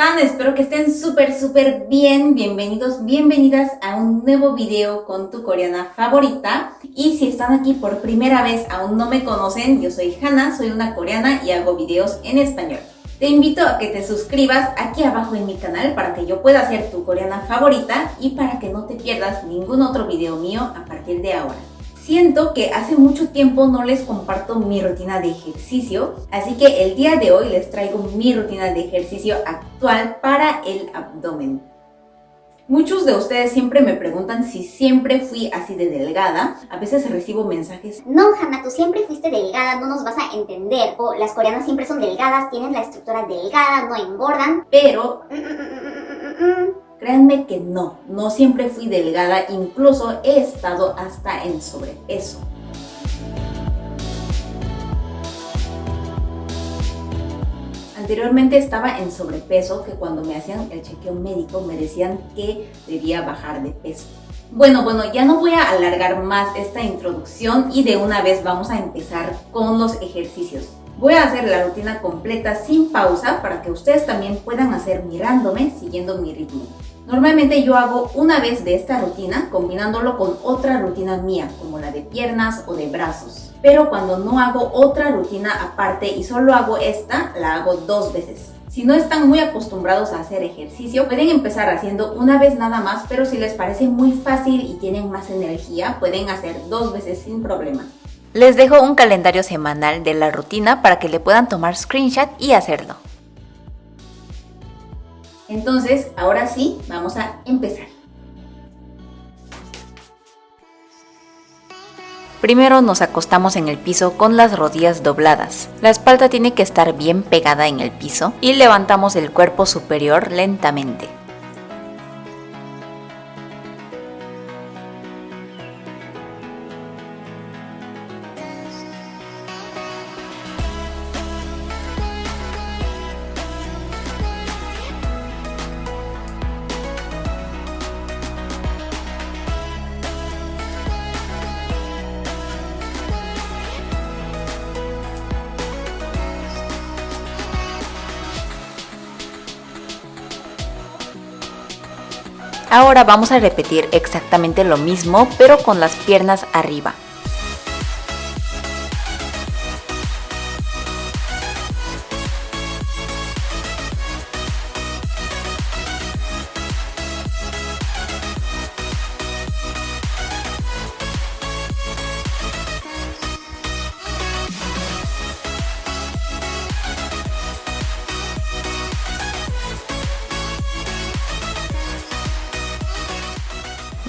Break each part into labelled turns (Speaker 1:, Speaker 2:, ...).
Speaker 1: Espero que estén súper, súper bien. Bienvenidos, bienvenidas a un nuevo video con tu coreana favorita. Y si están aquí por primera vez, aún no me conocen, yo soy Hannah, soy una coreana y hago videos en español. Te invito a que te suscribas aquí abajo en mi canal para que yo pueda ser tu coreana favorita y para que no te pierdas ningún otro video mío a partir de ahora. Siento que hace mucho tiempo no les comparto mi rutina de ejercicio, así que el día de hoy les traigo mi rutina de ejercicio actual para el abdomen. Muchos de ustedes siempre me preguntan si siempre fui así de delgada. A veces recibo mensajes.
Speaker 2: No, Hanna, tú siempre fuiste delgada, no nos vas a entender. O las coreanas siempre son delgadas, tienen la estructura delgada, no engordan.
Speaker 1: Pero... Mm, mm, mm, Créanme que no, no siempre fui delgada, incluso he estado hasta en sobrepeso. Anteriormente estaba en sobrepeso que cuando me hacían el chequeo médico me decían que debía bajar de peso. Bueno, bueno, ya no voy a alargar más esta introducción y de una vez vamos a empezar con los ejercicios. Voy a hacer la rutina completa sin pausa para que ustedes también puedan hacer mirándome siguiendo mi ritmo. Normalmente yo hago una vez de esta rutina combinándolo con otra rutina mía, como la de piernas o de brazos. Pero cuando no hago otra rutina aparte y solo hago esta, la hago dos veces. Si no están muy acostumbrados a hacer ejercicio, pueden empezar haciendo una vez nada más, pero si les parece muy fácil y tienen más energía, pueden hacer dos veces sin problema.
Speaker 3: Les dejo un calendario semanal de la rutina para que le puedan tomar screenshot y hacerlo.
Speaker 1: Entonces, ahora sí, vamos a empezar.
Speaker 3: Primero nos acostamos en el piso con las rodillas dobladas. La espalda tiene que estar bien pegada en el piso y levantamos el cuerpo superior lentamente. Ahora vamos a repetir exactamente lo mismo pero con las piernas arriba.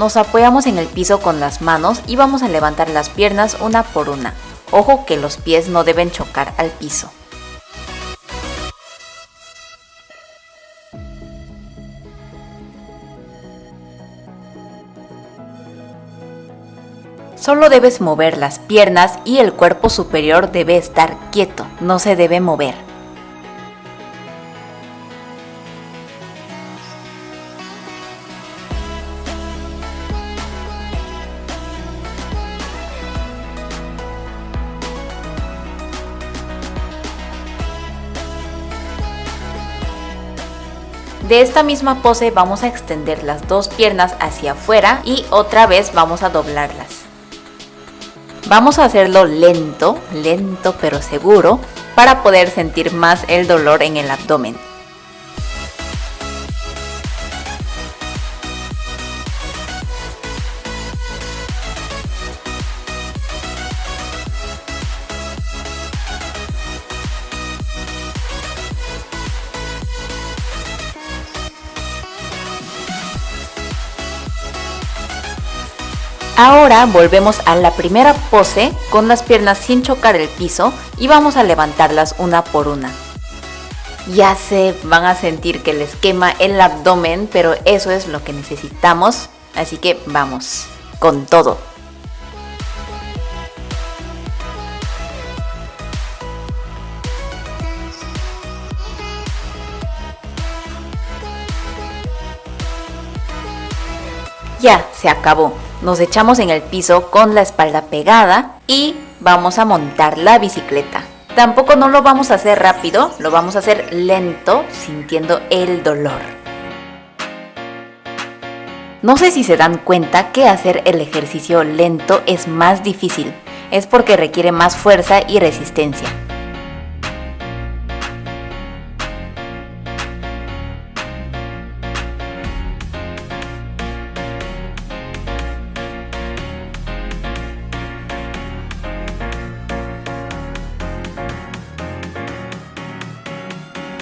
Speaker 3: Nos apoyamos en el piso con las manos y vamos a levantar las piernas una por una. Ojo que los pies no deben chocar al piso. Solo debes mover las piernas y el cuerpo superior debe estar quieto, no se debe mover. De esta misma pose vamos a extender las dos piernas hacia afuera y otra vez vamos a doblarlas. Vamos a hacerlo lento, lento pero seguro para poder sentir más el dolor en el abdomen. Ahora volvemos a la primera pose con las piernas sin chocar el piso y vamos a levantarlas una por una. Ya se van a sentir que les quema el abdomen, pero eso es lo que necesitamos, así que vamos, con todo. Ya, se acabó. Nos echamos en el piso con la espalda pegada y vamos a montar la bicicleta. Tampoco no lo vamos a hacer rápido, lo vamos a hacer lento, sintiendo el dolor. No sé si se dan cuenta que hacer el ejercicio lento es más difícil, es porque requiere más fuerza y resistencia.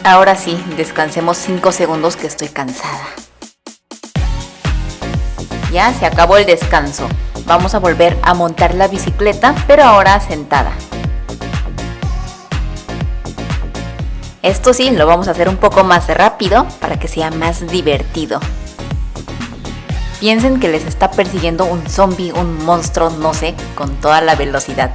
Speaker 3: Ahora sí, descansemos 5 segundos que estoy cansada. Ya se acabó el descanso. Vamos a volver a montar la bicicleta, pero ahora sentada. Esto sí, lo vamos a hacer un poco más rápido para que sea más divertido. Piensen que les está persiguiendo un zombie, un monstruo, no sé, con toda la velocidad.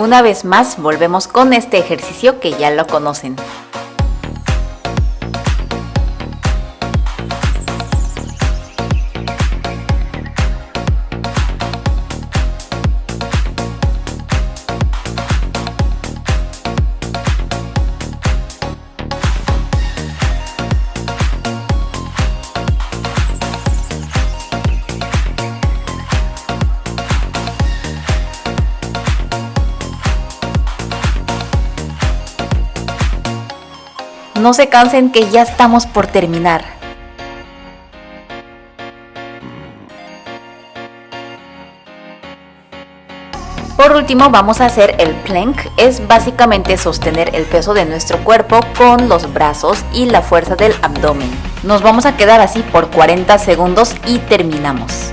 Speaker 3: Una vez más volvemos con este ejercicio que ya lo conocen. No se cansen que ya estamos por terminar. Por último vamos a hacer el plank, es básicamente sostener el peso de nuestro cuerpo con los brazos y la fuerza del abdomen. Nos vamos a quedar así por 40 segundos y terminamos.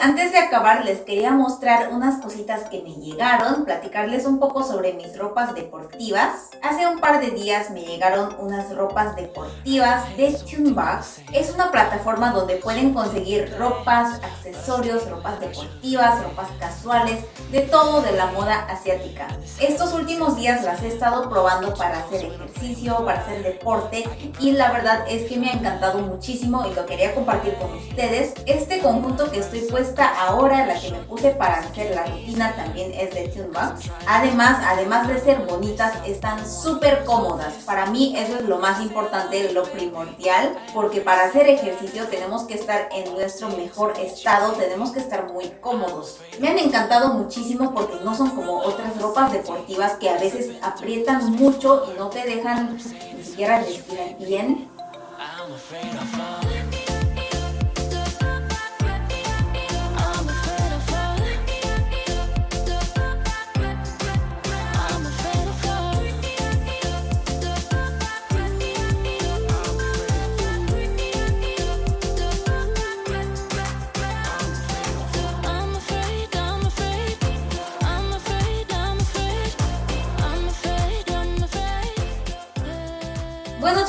Speaker 1: Antes de acabar les quería mostrar unas cositas que me llegaron, platicarles un poco sobre mis ropas deportivas. Hace un par de días me llegaron unas ropas deportivas de Tunebox. Es una plataforma donde pueden conseguir ropas, accesorios, ropas deportivas, ropas casuales, de todo de la moda asiática. Estos últimos días las he estado probando para hacer ejercicio, para hacer deporte y la verdad es que me ha encantado muchísimo y lo quería compartir con ustedes. Este conjunto que estoy puesta ahora, la que me puse para hacer la rutina también es de Tunebox. Además, además de ser bonitas, están súper cómodas. Para mí eso es lo más importante, lo primordial, porque para hacer ejercicio tenemos que estar en nuestro mejor estado, tenemos que estar muy cómodos. Me han encantado muchísimo porque no son como otras ropas deportivas que a veces aprietan mucho y no te dejan ni siquiera respirar bien.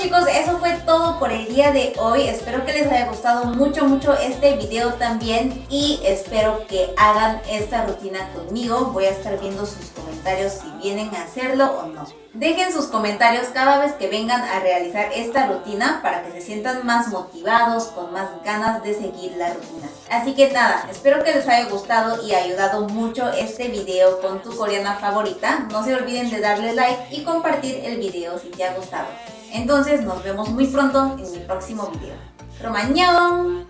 Speaker 1: Chicos, eso fue todo por el día de hoy. Espero que les haya gustado mucho, mucho este video también. Y espero que hagan esta rutina conmigo. Voy a estar viendo sus comentarios si vienen a hacerlo o no. Dejen sus comentarios cada vez que vengan a realizar esta rutina para que se sientan más motivados, con más ganas de seguir la rutina. Así que nada, espero que les haya gustado y ayudado mucho este video con tu coreana favorita. No se olviden de darle like y compartir el video si te ha gustado. Entonces nos vemos muy pronto en mi próximo video. ¡Romañón!